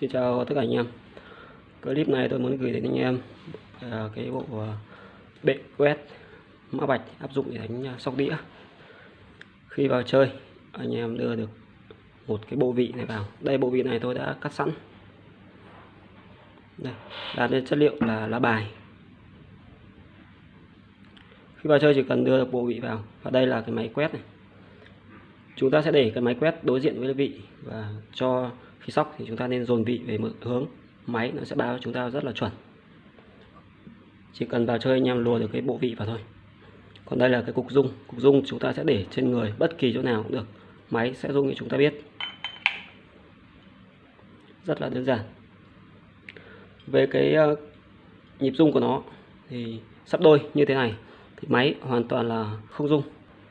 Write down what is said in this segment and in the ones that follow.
Xin chào tất cả anh em. Clip này tôi muốn gửi đến anh em à, cái bộ à, bệ quét mã bạch áp dụng để đánh à, sóc đĩa. Khi vào chơi anh em đưa được một cái bộ vị này vào. Đây bộ vị này tôi đã cắt sẵn. Đây, là chất liệu là lá bài. Khi vào chơi chỉ cần đưa được bộ vị vào. Và đây là cái máy quét này chúng ta sẽ để cái máy quét đối diện với vị và cho khi sóc thì chúng ta nên dồn vị về một hướng. Máy nó sẽ báo cho chúng ta rất là chuẩn. Chỉ cần vào chơi anh em lùa được cái bộ vị vào thôi. Còn đây là cái cục dung cục dung chúng ta sẽ để trên người bất kỳ chỗ nào cũng được. Máy sẽ dung cho chúng ta biết. Rất là đơn giản. Về cái ờ, nhịp dung của nó thì sắp đôi như thế này thì máy hoàn toàn là không dung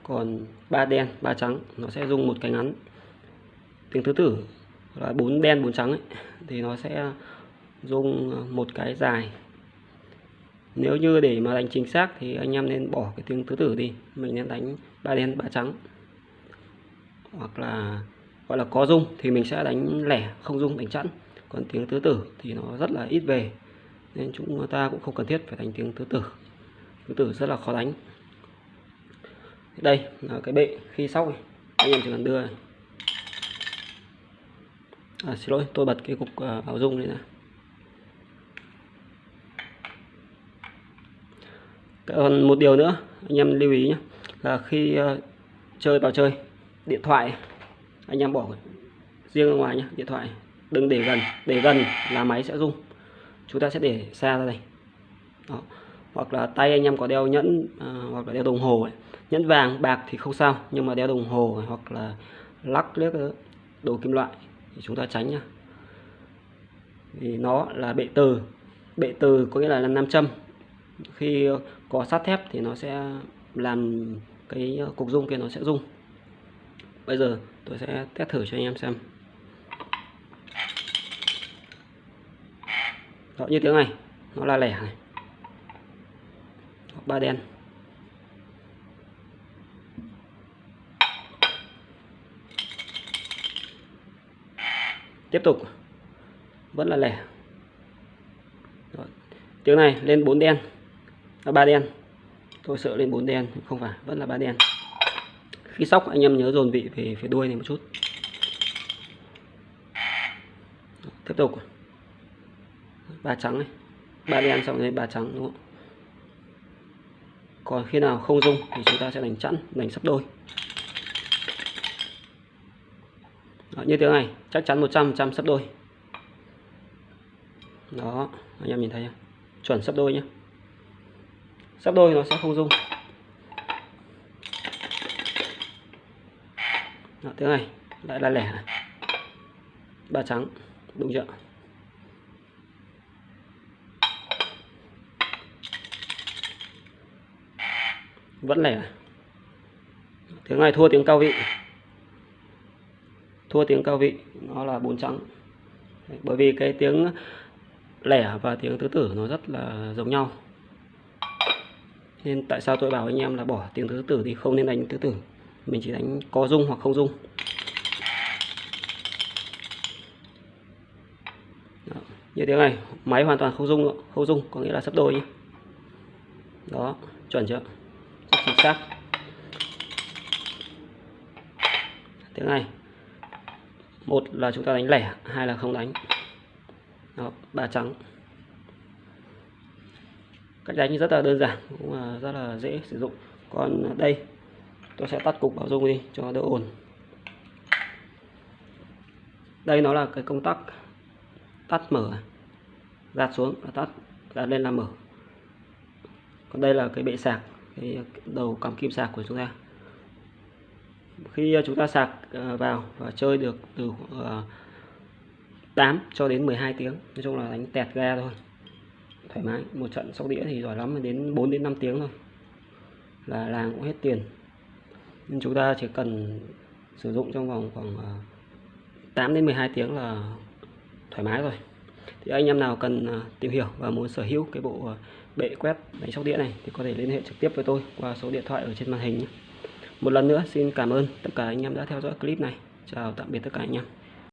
còn ba đen ba trắng nó sẽ dùng một cái ngắn. Tiếng thứ tử là bốn đen bốn trắng ấy, thì nó sẽ dùng một cái dài. Nếu như để mà đánh chính xác thì anh em nên bỏ cái tiếng thứ tử đi. Mình nên đánh ba đen ba trắng. Hoặc là gọi là có dung thì mình sẽ đánh lẻ không dung đánh chẵn. Còn tiếng tứ tử thì nó rất là ít về. Nên chúng ta cũng không cần thiết phải đánh tiếng tứ tử. Tứ tử rất là khó đánh đây là cái bệ khi sóc này anh em chỉ cần đưa này. À, xin lỗi tôi bật cái cục à, uh, bảo dung này nè còn một điều nữa anh em lưu ý nhé là khi uh, chơi vào chơi điện thoại anh em bỏ riêng ra ngoài nhé điện thoại đừng để gần để gần là máy sẽ rung chúng ta sẽ để xa ra đây Đó hoặc là tay anh em có đeo nhẫn à, hoặc là đeo đồng hồ ấy. Nhẫn vàng bạc thì không sao nhưng mà đeo đồng hồ hoặc là lắc liếc đồ kim loại thì chúng ta tránh nhá. Vì nó là bệ từ. Bệ từ có nghĩa là nam châm. Khi có sắt thép thì nó sẽ làm cái cục dung kia nó sẽ rung. Bây giờ tôi sẽ test thử cho anh em xem. Đó, như tiếng này nó là lẻ này ba đen. Tiếp tục. Vẫn là lẻ. Rồi. tiếng này, lên bốn đen. Là ba đen. Tôi sợ lên bốn đen, không phải, vẫn là ba đen. Khi sóc, anh em nhớ dồn vị về phía đuôi này một chút. Tiếp tục. Ba trắng này ba đen xong rồi, ba trắng, đúng không? Còn khi nào không dung thì chúng ta sẽ đánh chẵn đánh sắp đôi. Đó, như thế này chắc chắn 100 trăm sắp đôi. Đó anh em nhìn thấy không? Chuẩn sắp đôi nhé sắp đôi nó sẽ không dung. Đó, thế này lại là lẻ ba trắng đúng chưa? Vẫn lẻ à? tiếng này thua tiếng cao vị? Thua tiếng cao vị, nó là bốn trắng. Bởi vì cái tiếng lẻ và tiếng tứ tử nó rất là giống nhau. Nên tại sao tôi bảo anh em là bỏ tiếng tứ tử thì không nên đánh tứ tử? Mình chỉ đánh có dung hoặc không dung. Đó. như tiếng này, máy hoàn toàn không dung không dung, có nghĩa là sắp đôi nhé. Đó, chuẩn chưa? Chính xác. Tiếng này một là chúng ta đánh lẻ, hai là không đánh. Đó, ba trắng. Cách đánh rất là đơn giản, cũng là rất là dễ sử dụng. Còn đây, tôi sẽ tắt cục bảo dung đi, cho đỡ ồn. Đây nó là cái công tắc tắt mở gạt xuống là tắt gạt lên là mở. Còn đây là cái bệ sạc cái ờ, đầu cắm kim sạc của chúng ta. Khi ờ, chúng ta sạc ờ, vào và chơi được từ 8 cho đến 12 tiếng, nói chung là đánh tẹt ga thôi, thoải mái. Một trận sóc đĩa thì giỏi lắm, đến 4 đến 5 tiếng thôi, là làng cũng hết tiền. Nhưng chúng ta chỉ cần sử dụng trong vòng khoảng 8 đến 12 tiếng là thoải mái rồi. Thì anh em nào cần tìm hiểu và muốn sở hữu cái bộ bệ quét máy sóc đĩa này thì có thể liên hệ trực tiếp với tôi qua số điện thoại ở trên màn hình nhé. Một lần nữa, xin cảm ơn tất cả anh em đã theo dõi clip này. Chào tạm biệt tất cả anh em.